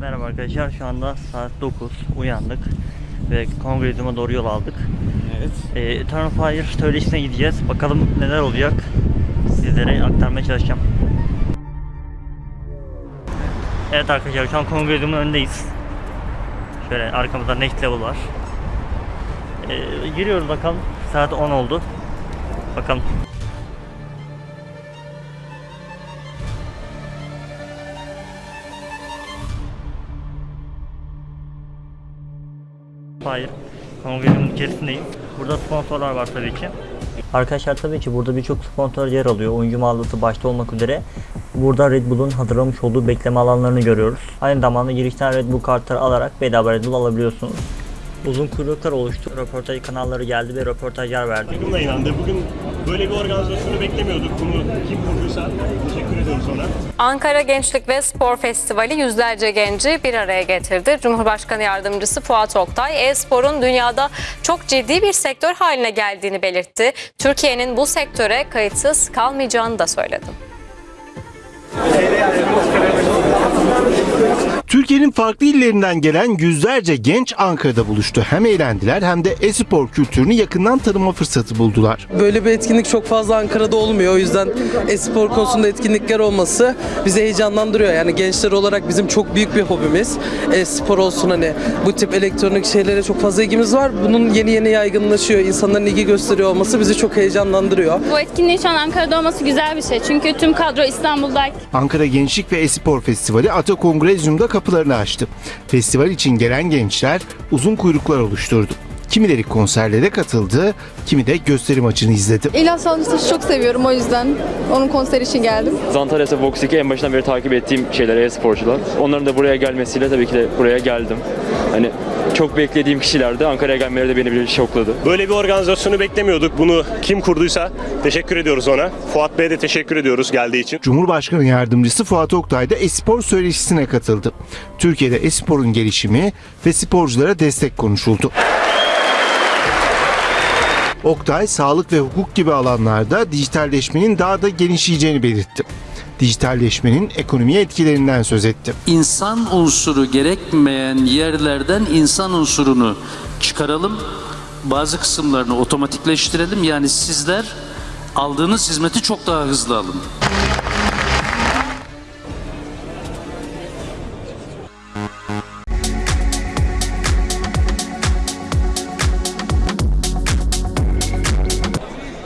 Merhaba arkadaşlar şu anda saat 9 uyandık ve kongrezyuma doğru yol aldık. Evet. Ee, Eternal Fire söyleşisine gideceğiz. Bakalım neler olacak. Sizlere aktarmaya çalışacağım. Evet arkadaşlar şu an kongrezyumun önündeyiz. Şöyle arkamızda next level var. Ee, giriyoruz bakalım. Saat 10 oldu. Bakalım. Hayır. Kongresyumun içerisindeyiz. Burada sponsorlar var tabii ki. Arkadaşlar tabii ki burada birçok sponsor yer alıyor. Oyuncu mağazası başta olmak üzere. Burada Red Bull'un hazırlamış olduğu bekleme alanlarını görüyoruz. Aynı zamanda girişten Red Bull kartları alarak bedava Red Bull alabiliyorsunuz. Uzun kuyruklar oluştu. Röportaj kanalları geldi ve röportajlar verdi. Takım da inandı. Bugün böyle bir organizasyonu beklemiyorduk. Bunu kim kurduysa teşekkür ediyoruz ona. Ankara Gençlik ve Spor Festivali yüzlerce genci bir araya getirdi. Cumhurbaşkanı Yardımcısı Fuat Oktay, e-sporun dünyada çok ciddi bir sektör haline geldiğini belirtti. Türkiye'nin bu sektöre kayıtsız kalmayacağını da söyledi. Türkiye'nin farklı illerinden gelen yüzlerce genç Ankara'da buluştu. Hem eğlendiler hem de e-spor kültürünü yakından tanıma fırsatı buldular. Böyle bir etkinlik çok fazla Ankara'da olmuyor. O yüzden e-spor konusunda etkinlikler olması bizi heyecanlandırıyor. Yani gençler olarak bizim çok büyük bir hobimiz. E-spor olsun hani bu tip elektronik şeylere çok fazla ilgimiz var. Bunun yeni yeni yaygınlaşıyor. İnsanların ilgi gösteriyor olması bizi çok heyecanlandırıyor. Bu etkinliğin şu an Ankara'da olması güzel bir şey. Çünkü tüm kadro İstanbul'da. Ankara Gençlik ve Espor Festivali Ata Kongrezyum'da kapılarını açtı. Festival için gelen gençler uzun kuyruklar oluşturdu. Kimileri konserlere katıldı, kimi de gösteri maçını izledi. İlyas Salmıştaş'ı çok seviyorum o yüzden onun konseri için geldim. Zantares'e Vox 2 en başından beri takip ettiğim şeyler e-sporcular. Onların da buraya gelmesiyle tabii ki de buraya geldim. Hani çok beklediğim kişilerdi. Ankara'ya gelmeleri de beni bir şokladı. Böyle bir organizasyonu beklemiyorduk. Bunu kim kurduysa teşekkür ediyoruz ona. Fuat Bey'e de teşekkür ediyoruz geldiği için. Cumhurbaşkanı Yardımcısı Fuat Oktay da espor söyleşisine katıldı. Türkiye'de esporun gelişimi ve sporculara destek konuşuldu. Oktay, sağlık ve hukuk gibi alanlarda dijitalleşmenin daha da genişleyeceğini belirtti. Dijitalleşmenin ekonomiye etkilerinden söz etti. İnsan unsuru gerekmeyen yerlerden insan unsurunu çıkaralım. Bazı kısımlarını otomatikleştirelim. Yani sizler aldığınız hizmeti çok daha hızlı alın.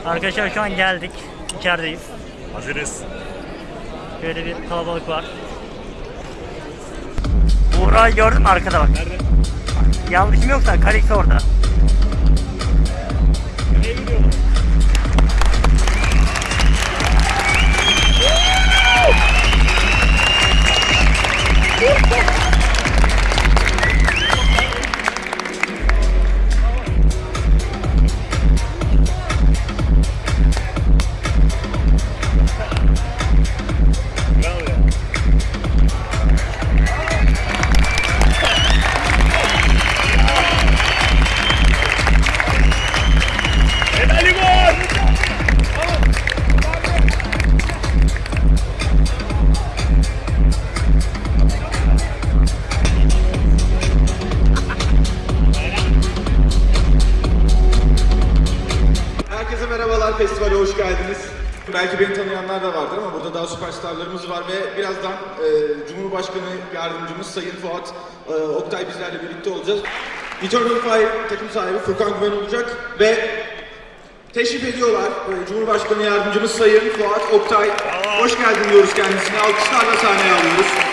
Arkadaşlar şu an geldik. İçerideyiz. Hazırız. Şöyle bir kalabalık var. Buğra'yı gördün mü arkada bak. Nerede? Yanlışım yoksa Kalix orada. Nereye gidiyorlar? Oktay bizlerle birlikte olacağız. Eternal Fire takım sahibi Furkan Güven olacak ve teşrif ediyorlar. E, Cumhurbaşkanı Yardımcımız Sayın Fuat Oktay. Hoş geldin diyoruz kendisine. Alkışlarla sahneye alıyoruz.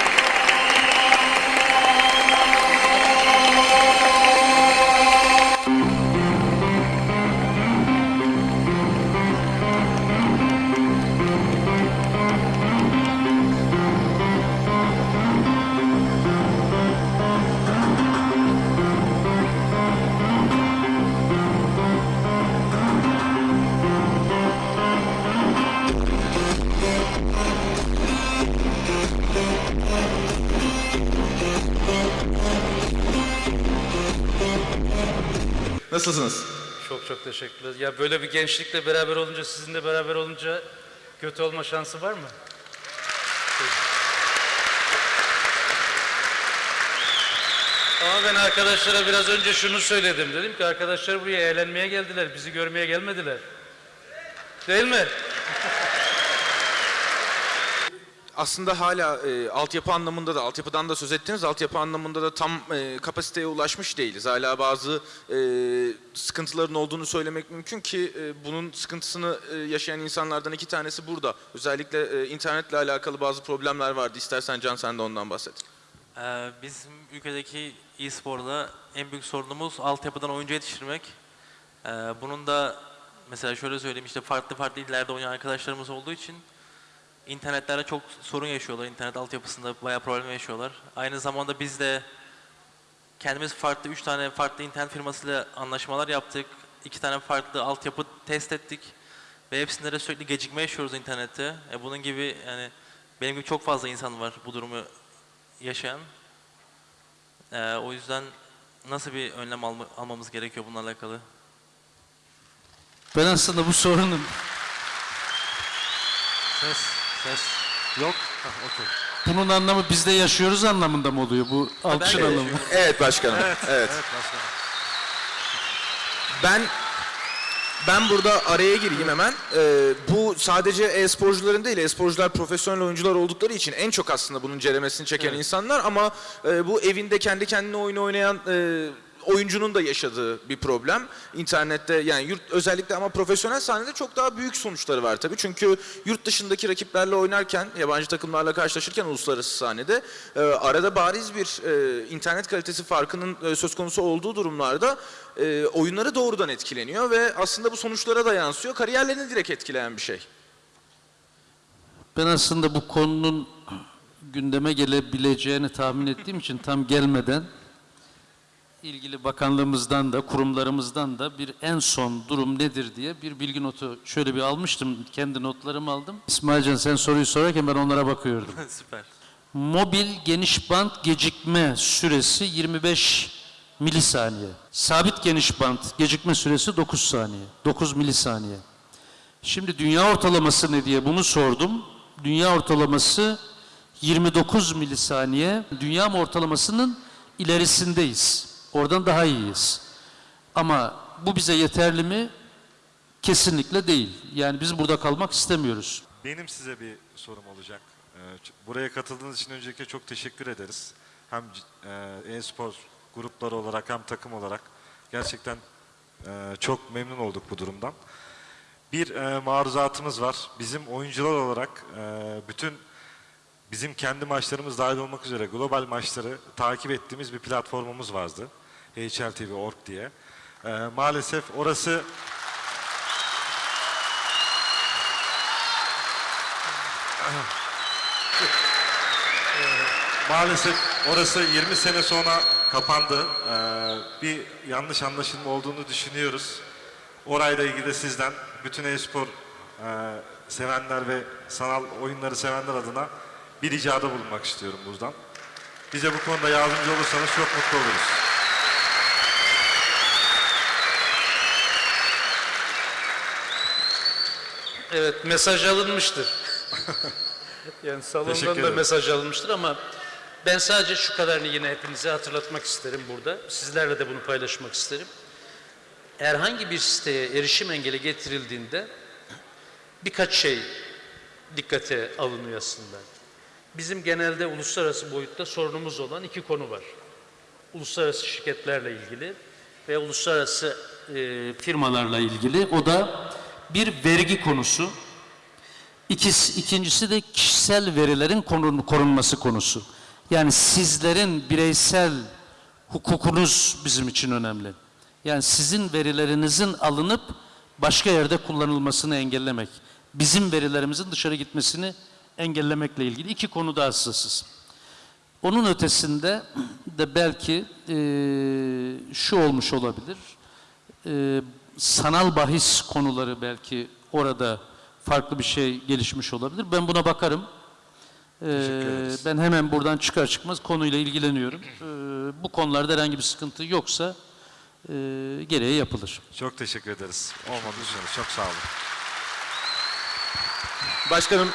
Nasılsınız? Çok çok teşekkürler. Ya böyle bir gençlikle beraber olunca, sizinle beraber olunca kötü olma şansı var mı? Ama ben arkadaşlara biraz önce şunu söyledim. Dedim ki arkadaşlar buraya eğlenmeye geldiler. Bizi görmeye gelmediler. Değil mi? Aslında hala e, altyapı anlamında da, altyapıdan da söz ettiniz, altyapı anlamında da tam e, kapasiteye ulaşmış değiliz. Hala bazı e, sıkıntıların olduğunu söylemek mümkün ki e, bunun sıkıntısını e, yaşayan insanlardan iki tanesi burada. Özellikle e, internetle alakalı bazı problemler vardı. İstersen Can sen de ondan bahset. Ee, bizim ülkedeki e-sporda en büyük sorunumuz altyapıdan oyuncu yetiştirmek. Ee, bunun da mesela şöyle söyleyeyim işte farklı farklı illerde oynayan arkadaşlarımız olduğu için internetlerde çok sorun yaşıyorlar. İnternet altyapısında bayağı problem yaşıyorlar. Aynı zamanda biz de kendimiz farklı, üç tane farklı internet firmasıyla anlaşmalar yaptık. iki tane farklı altyapı test ettik. Ve hepsinde de sürekli gecikme yaşıyoruz internette. E bunun gibi yani benim gibi çok fazla insan var bu durumu yaşayan. Ee, o yüzden nasıl bir önlem alma- almamız gerekiyor bununla alakalı? Ben aslında bu sorunun Ses, ses. Yok. Hah, okey. bunun anlamı bizde yaşıyoruz anlamında mı oluyor bu alkışın de anlamı? Evet başkanım. evet. Evet başkanım. Ben ben burada araya gireyim hemen. Ee, bu sadece e-sporcuların değil, e-sporcular profesyonel oyuncular oldukları için en çok aslında bunun ceremesini çeken insanlar ama e, bu evinde kendi kendine oyun oynayan e, oyuncunun da yaşadığı bir problem. İnternette yani yurt özellikle ama profesyonel sahnede çok daha büyük sonuçları var tabii. Çünkü yurt dışındaki rakiplerle oynarken, yabancı takımlarla karşılaşırken uluslararası sahnede e, arada bariz bir e, internet kalitesi farkının e, söz konusu olduğu durumlarda e, oyunları doğrudan etkileniyor ve aslında bu sonuçlara da yansıyor. Kariyerlerini direkt etkileyen bir şey. Ben aslında bu konunun gündeme gelebileceğini tahmin ettiğim için tam gelmeden ilgili bakanlığımızdan da kurumlarımızdan da bir en son durum nedir diye bir bilgi notu şöyle bir almıştım. Kendi notlarımı aldım. İsmailcan sen soruyu sorarken ben onlara bakıyordum. Süper. Mobil geniş band gecikme süresi 25 milisaniye. Sabit geniş band gecikme süresi 9 saniye. 9 milisaniye. Şimdi dünya ortalaması ne diye bunu sordum. Dünya ortalaması 29 milisaniye. Dünya ortalamasının ilerisindeyiz. Oradan daha iyiyiz. Ama bu bize yeterli mi? Kesinlikle değil. Yani biz burada kalmak istemiyoruz. Benim size bir sorum olacak. Ee, Buraya katıldığınız için öncelikle çok teşekkür ederiz. Hem e, e-spor grupları olarak hem takım olarak gerçekten e, çok memnun olduk bu durumdan. Bir e, maruzatımız var. Bizim oyuncular olarak bütün bizim kendi maçlarımız dahil olmak üzere global maçları takip ettiğimiz bir platformumuz vardı. HLTV.org diye. E, Maalesef orası Maalesef orası 20 sene sonra kapandı. Ee, bir yanlış anlaşılma olduğunu düşünüyoruz. Orayla ilgili de sizden bütün e-spor e, sevenler ve sanal oyunları sevenler adına bir ricada bulunmak istiyorum buradan. Bize bu konuda yardımcı olursanız çok mutlu oluruz. Evet mesaj alınmıştır. yani salondan da mesaj alınmıştır ama ben sadece şu kadarını yine hepinize hatırlatmak isterim burada. Sizlerle de bunu paylaşmak isterim. Herhangi bir siteye erişim engeli getirildiğinde birkaç şey dikkate alınıyor aslında. Bizim genelde uluslararası boyutta sorunumuz olan iki konu var. Uluslararası şirketlerle ilgili ve uluslararası e, firmalarla ilgili. O da bir vergi konusu. İkisi, ikincisi de kişisel verilerin korun- korunması konusu. Yani sizlerin bireysel hukukunuz bizim için önemli. Yani sizin verilerinizin alınıp başka yerde kullanılmasını engellemek. Bizim verilerimizin dışarı gitmesini engellemekle ilgili iki konuda hassasız. Onun ötesinde de belki eee, şu olmuş olabilir. Eee, sanal bahis konuları belki orada farklı bir şey gelişmiş olabilir. Ben buna bakarım. Eee, ederiz. ben hemen buradan çıkar çıkmaz konuyla ilgileniyorum. Eee, bu konularda herhangi bir sıkıntı yoksa eee gereği yapılır. Çok teşekkür ederiz. Olmadı düşünüyoruz. Çok sağ olun. Başkanım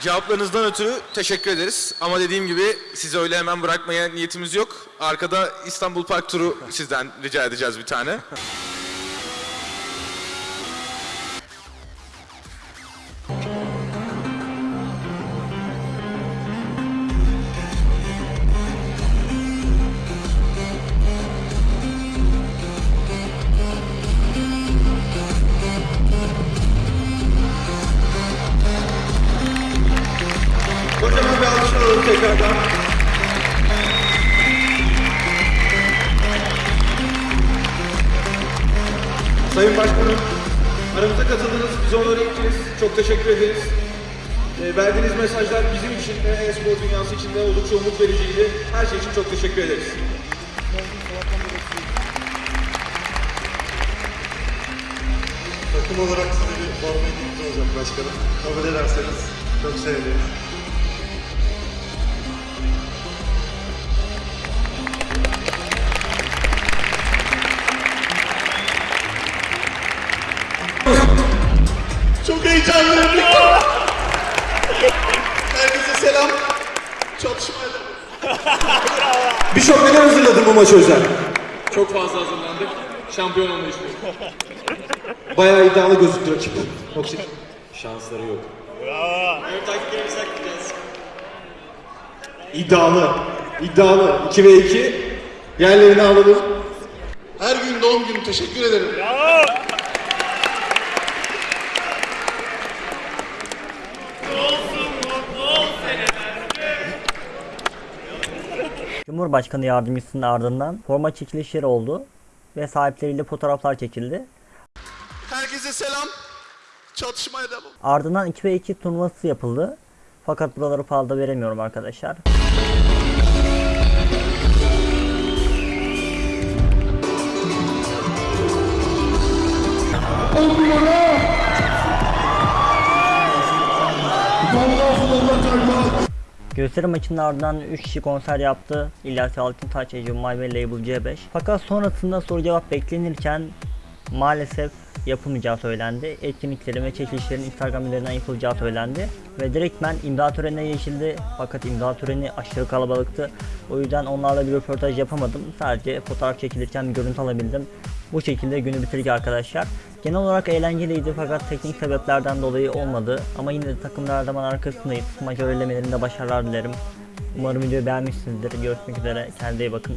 Cevaplarınızdan ötürü teşekkür ederiz. Ama dediğim gibi sizi öyle hemen bırakmaya niyetimiz yok. Arkada İstanbul Park turu sizden rica edeceğiz bir tane. Tekrardan. Sayın Başkanım, aramıza katıldınız, bizi onore ettiniz. Çok teşekkür ederiz. E, verdiğiniz mesajlar bizim için de, e-spor dünyası için de oldukça umut vericiydi. Her şey için çok teşekkür ederiz. Takım olarak size bir forma olacak başkanım. Kabul ederseniz çok sevinirim. Ya. Herkese selam. Çatışmayla. Birçok neden hazırladım bu maç özel. Çok fazla hazırlandık. Şampiyon olmayı istiyorum. Bayağı iddialı gözüktü rakip. Yoksa şansları yok. İddialı. İddialı. 2 ve 2. Yerlerini alalım. Her gün doğum günü teşekkür ederim. Cumhurbaşkanı yardımcısının ardından forma çekilişleri oldu ve sahipleriyle fotoğraflar çekildi. Herkese selam. Çatışmaya devam. Ardından 2 ve 2 turnuvası yapıldı. Fakat buraları fazla veremiyorum arkadaşlar. Gösteri maçının ardından 3 kişi konser yaptı. İlyas Altıntaş, Ece Umay ve Label C5. Fakat sonrasında soru cevap beklenirken maalesef yapılmayacağı söylendi. Etkinliklerin ve çekilişlerin Instagram üzerinden yapılacağı söylendi. Ve direktmen imza törenine geçildi. Fakat imza töreni aşırı kalabalıktı. O yüzden onlarla bir röportaj yapamadım. Sadece fotoğraf çekilirken bir görüntü alabildim. Bu şekilde günü bitirdik arkadaşlar. Genel olarak eğlenceliydi fakat teknik sebeplerden dolayı olmadı. Ama yine de takımlar her zaman arkasındayız. Maç öğrenemelerinde başarılar dilerim. Umarım videoyu beğenmişsinizdir. Görüşmek üzere. Kendinize iyi bakın.